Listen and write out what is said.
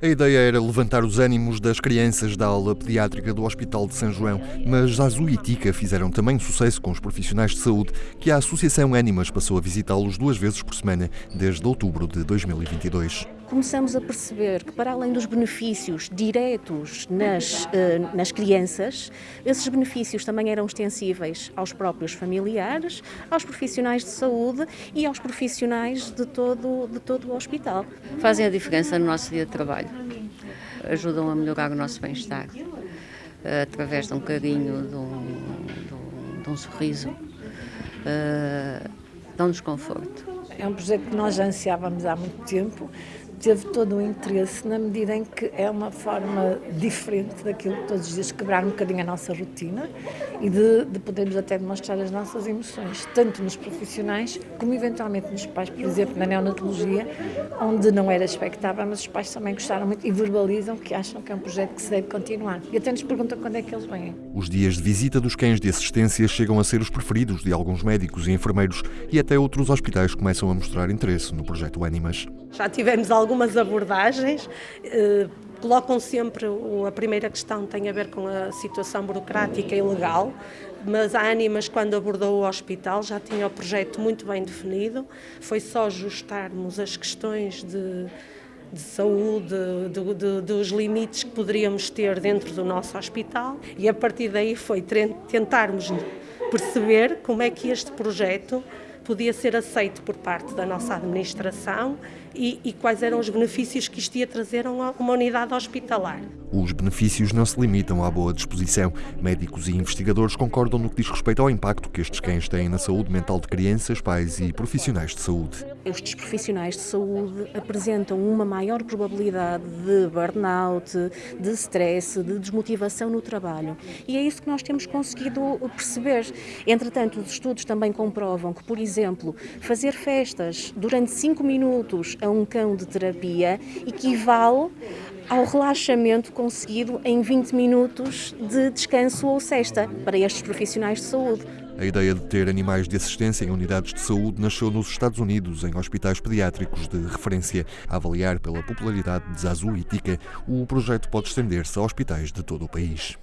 A ideia era levantar os ânimos das crianças da aula pediátrica do Hospital de São João, mas Zazu e Tica fizeram também sucesso com os profissionais de saúde, que a Associação Animas passou a visitá-los duas vezes por semana desde outubro de 2022 começamos a perceber que, para além dos benefícios diretos nas, eh, nas crianças, esses benefícios também eram extensíveis aos próprios familiares, aos profissionais de saúde e aos profissionais de todo, de todo o hospital. Fazem a diferença no nosso dia de trabalho, ajudam a melhorar o nosso bem-estar eh, através de um carinho, de um, de um, de um sorriso, uh, dão-nos conforto. É um projeto que nós ansiávamos há muito tempo, teve todo o interesse na medida em que é uma forma diferente daquilo que todos os dias quebrar um bocadinho a nossa rotina e de, de podermos até demonstrar as nossas emoções, tanto nos profissionais como eventualmente nos pais, por exemplo, na neonatologia, onde não era expectável, mas os pais também gostaram muito e verbalizam que acham que é um projeto que se deve continuar. E até nos perguntam quando é que eles vêm. Os dias de visita dos cães de assistência chegam a ser os preferidos de alguns médicos e enfermeiros e até outros hospitais começam a mostrar interesse no projeto Animas. Já tivemos algumas abordagens. Eh, colocam sempre, a primeira questão tem a ver com a situação burocrática e legal, mas a Animas, quando abordou o hospital, já tinha o projeto muito bem definido, foi só ajustarmos as questões de, de saúde, de, de, dos limites que poderíamos ter dentro do nosso hospital e a partir daí foi tentarmos perceber como é que este projeto podia ser aceito por parte da nossa administração e, e, quais eram os benefícios que isto ia trazer a uma unidade hospitalar. Os benefícios não se limitam à boa disposição. Médicos e investigadores concordam no que diz respeito ao impacto que estes cães têm na saúde mental de crianças, pais e profissionais de saúde. Estes profissionais de saúde apresentam uma maior probabilidade de burnout, de stress, de desmotivação no trabalho. E é isso que nós temos conseguido perceber. Entretanto, os estudos também comprovam que, por exemplo, fazer festas durante 5 minutos a um cão de terapia equivale ao relaxamento conseguido em 20 minutos de descanso ou cesta para estes profissionais de saúde. A ideia de ter animais de assistência em unidades de saúde nasceu nos Estados Unidos, em hospitais pediátricos de referência. A avaliar pela popularidade de Zazu e Tika, o projeto pode estender-se a hospitais de todo o país.